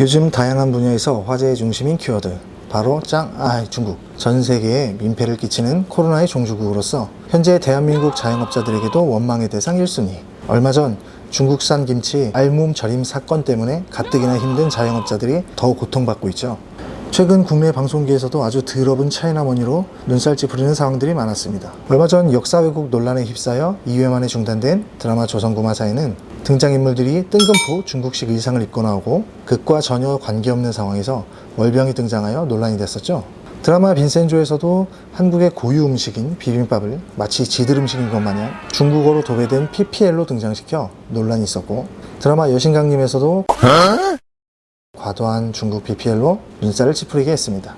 요즘 다양한 분야에서 화제의 중심인 키워드 바로 짱아이 중국. 전 세계에 민폐를 끼치는 코로나의 종주국으로서 현재 대한민국 자영업자들에게도 원망의 대상 1순위. 얼마 전 중국산 김치 알몸 절임 사건 때문에 가뜩이나 힘든 자영업자들이 더 고통받고 있죠. 최근 국내 방송계에서도 아주 드러운 차이나머니로 눈살 찌푸리는 상황들이 많았습니다. 얼마 전 역사 왜곡 논란에 휩싸여 2회 만에 중단된 드라마 조선구마사에는 등장인물들이 뜬금포 중국식 의상을 입고 나오고 극과 전혀 관계없는 상황에서 월병이 등장하여 논란이 됐었죠. 드라마 빈센조에서도 한국의 고유 음식인 비빔밥을 마치 지들 음식인 것 마냥 중국어로 도배된 PPL로 등장시켜 논란이 있었고 드라마 여신강림에서도 과도한 중국 BPL로 눈살을 찌푸리게 했습니다.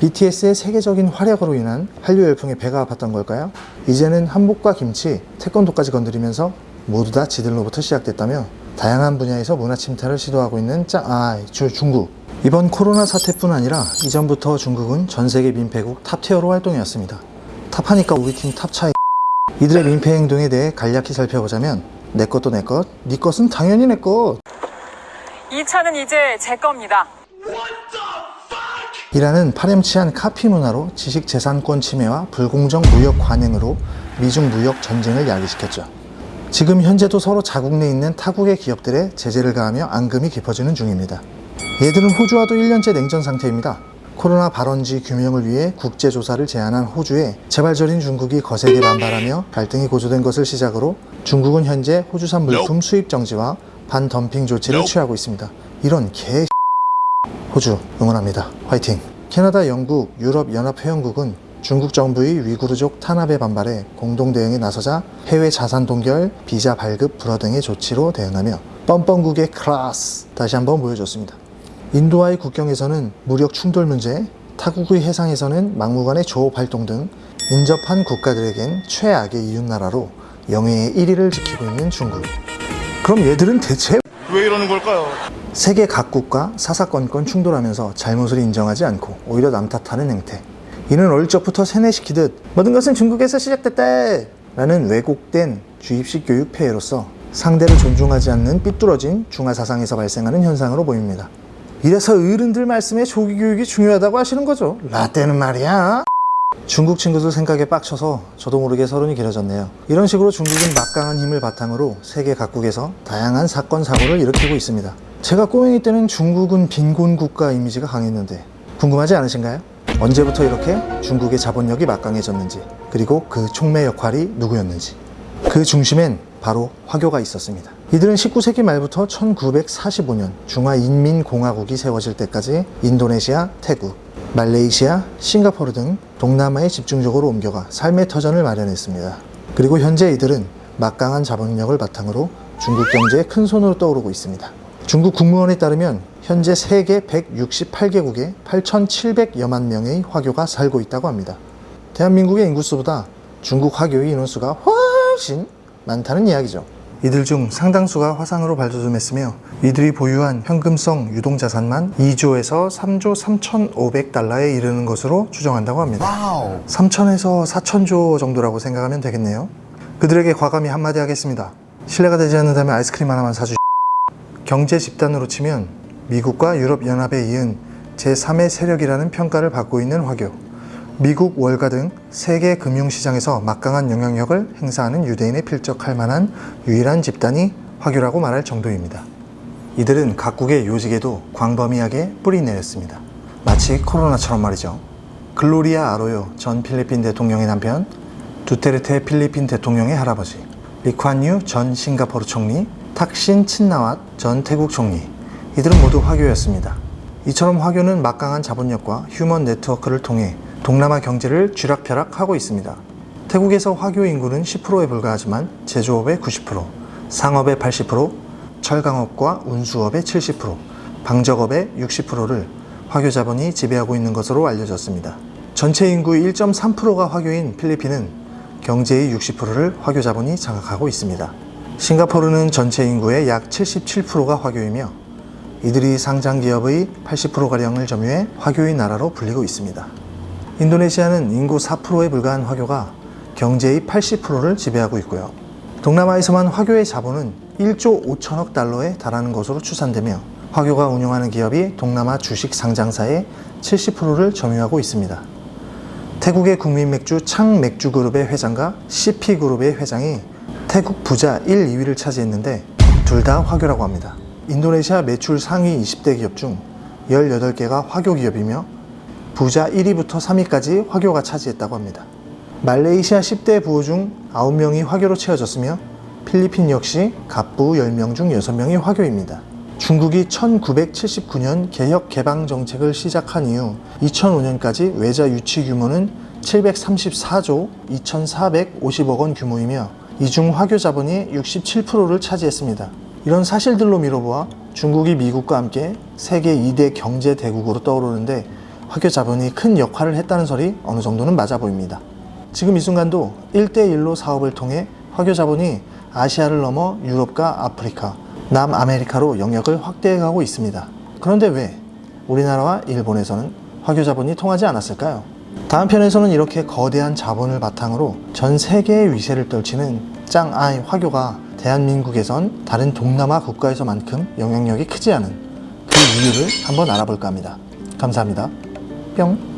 BTS의 세계적인 활약으로 인한 한류 열풍에 배가 아팠던 걸까요? 이제는 한복과 김치, 태권도까지 건드리면서 모두 다 지들로부터 시작됐다며 다양한 분야에서 문화 침탈을 시도하고 있는 짜, 아, 주, 중국. 이번 코로나 사태뿐 아니라 이전부터 중국은 전 세계 민폐국 탑티어로 활동해왔습니다. 탑하니까 우리 팀 탑차이 이들의 민폐 행동에 대해 간략히 살펴보자면 내 것도 내 것, 네 것은 당연히 내 것. 이 차는 이제 제 겁니다. 이라는 파렴치한 카피 문화로 지식재산권 침해와 불공정 무역 관행으로 미중 무역 전쟁을 야기시켰죠. 지금 현재도 서로 자국 내에 있는 타국의 기업들에 제재를 가하며 앙금이 깊어지는 중입니다. 얘들은 호주와도 1년째 냉전 상태입니다. 코로나 발원지 규명을 위해 국제조사를 제안한 호주에 재발절인 중국이 거세게 반발하며 갈등이 고조된 것을 시작으로 중국은 현재 호주산 물품 수입 정지와 반덤핑 조치를 취하고 있습니다. 이런 개 호주 응원합니다. 화이팅! 캐나다, 영국, 유럽 연합회원국은 중국 정부의 위구르족 탄압에 반발해 공동 대응에 나서자 해외 자산 동결, 비자 발급 불허 등의 조치로 대응하며 뻔뻔국의 클라스 다시 한번 보여줬습니다. 인도와의 국경에서는 무력 충돌 문제, 타국의 해상에서는 막무가내 조업 활동 등 인접한 국가들에겐 최악의 이웃나라로 영예의 1위를 지키고 있는 중국. 그럼 얘들은 대체 왜 이러는 걸까요? 세계 각국과 사사건건 충돌하면서 잘못을 인정하지 않고 오히려 남 탓하는 행태. 이는 어릴 적부터 세뇌시키듯 모든 것은 중국에서 시작됐다 라는 왜곡된 주입식 교육 폐해로서 상대를 존중하지 않는 삐뚤어진 중화 사상에서 발생하는 현상으로 보입니다. 이래서 어른들 말씀에 조기 교육이 중요하다고 하시는 거죠. 라떼는 말이야. 중국 친구들 생각에 빡쳐서 저도 모르게 서론이 길어졌네요. 이런 식으로 중국은 막강한 힘을 바탕으로 세계 각국에서 다양한 사건 사고를 일으키고 있습니다. 제가 꼬맹이 때는 중국은 빈곤 국가 이미지가 강했는데 궁금하지 않으신가요? 언제부터 이렇게 중국의 자본력이 막강해졌는지 그리고 그 촉매 역할이 누구였는지 그 중심엔 바로 화교가 있었습니다. 이들은 19세기 말부터 1945년 중화인민공화국이 세워질 때까지 인도네시아, 태국, 말레이시아, 싱가포르 등 동남아에 집중적으로 옮겨가 삶의 터전을 마련했습니다. 그리고 현재 이들은 막강한 자본력을 바탕으로 중국 경제에 큰 손으로 떠오르고 있습니다. 중국 국무원에 따르면 현재 세계 168개국에 8,700여만 명의 화교가 살고 있다고 합니다. 대한민국의 인구수보다 중국 화교의 인원수가 훨씬 많다는 이야기죠. 이들 중 상당수가 화상으로 발돋움했으며 이들이 보유한 현금성 유동자산만 2조에서 3조 3,500달러에 이르는 것으로 추정한다고 합니다. 3천에서 4천조 정도라고 생각하면 되겠네요. 그들에게 과감히 한마디 하겠습니다. 신뢰가 되지 않는다면 아이스크림 하나만 사주 경제 집단으로 치면 미국과 유럽연합에 이은 제3의 세력이라는 평가를 받고 있는 화교 미국 월가 등 세계 금융시장에서 막강한 영향력을 행사하는 유대인에 필적할 만한 유일한 집단이 화교라고 말할 정도입니다. 이들은 각국의 요직에도 광범위하게 뿌리 내렸습니다. 마치 코로나처럼 말이죠. 글로리아 아로요 전 필리핀 대통령의 남편, 두테르테 필리핀 대통령의 할아버지, 리콴유 전 싱가포르 총리, 탁신 친나왓 전 태국 총리 이들은 모두 화교였습니다. 이처럼 화교는 막강한 자본력과 human 네트워크를 통해 동남아 경제를 쥐락펴락하고 있습니다. 태국에서 화교 인구는 10%에 불과하지만 제조업의 90%, 상업의 80%, 철강업과 운수업의 70%, 방적업의 60%를 화교 자본이 지배하고 있는 것으로 알려졌습니다. 전체 인구의 1.3%가 화교인 필리핀은 경제의 60%를 화교 자본이 장악하고 있습니다. 싱가포르는 전체 인구의 약 77%가 화교이며 이들이 상장 기업의 80%가량을 점유해 화교의 나라로 불리고 있습니다. 인도네시아는 인구 4%에 불과한 화교가 경제의 80%를 지배하고 있고요. 동남아에서만 화교의 자본은 1조 5천억 달러에 달하는 것으로 추산되며 화교가 운영하는 기업이 동남아 주식 상장사의 70%를 점유하고 있습니다. 태국의 국민 맥주 창 맥주 그룹의 회장과 CP 그룹의 회장이 태국 부자 1, 2위를 차지했는데 둘 다 화교라고 합니다. 인도네시아 매출 상위 20대 기업 중 18개가 화교 기업이며 부자 1위부터 3위까지 화교가 차지했다고 합니다. 말레이시아 10대 부호 중 9명이 화교로 채워졌으며 필리핀 역시 갑부 10명 중 6명이 화교입니다. 중국이 1979년 개혁 개방 정책을 시작한 이후 2005년까지 외자 유치 규모는 734조 2,450억 원 규모이며 이중 화교 자본이 67%를 차지했습니다. 이런 사실들로 미뤄보아 중국이 미국과 함께 세계 2대 경제 대국으로 떠오르는데 화교 자본이 큰 역할을 했다는 설이 어느 정도는 맞아 보입니다. 지금 이 순간도 1대1로 사업을 통해 화교 자본이 아시아를 넘어 유럽과 아프리카, 남아메리카로 영역을 확대해가고 있습니다. 그런데 왜 우리나라와 일본에서는 화교 자본이 통하지 않았을까요? 다음 편에서는 이렇게 거대한 자본을 바탕으로 전 세계의 위세를 떨치는 짱아이 화교가 대한민국에선 다른 동남아 국가에서만큼 영향력이 크지 않은 그 이유를 한번 알아볼까 합니다. 감사합니다. 뿅.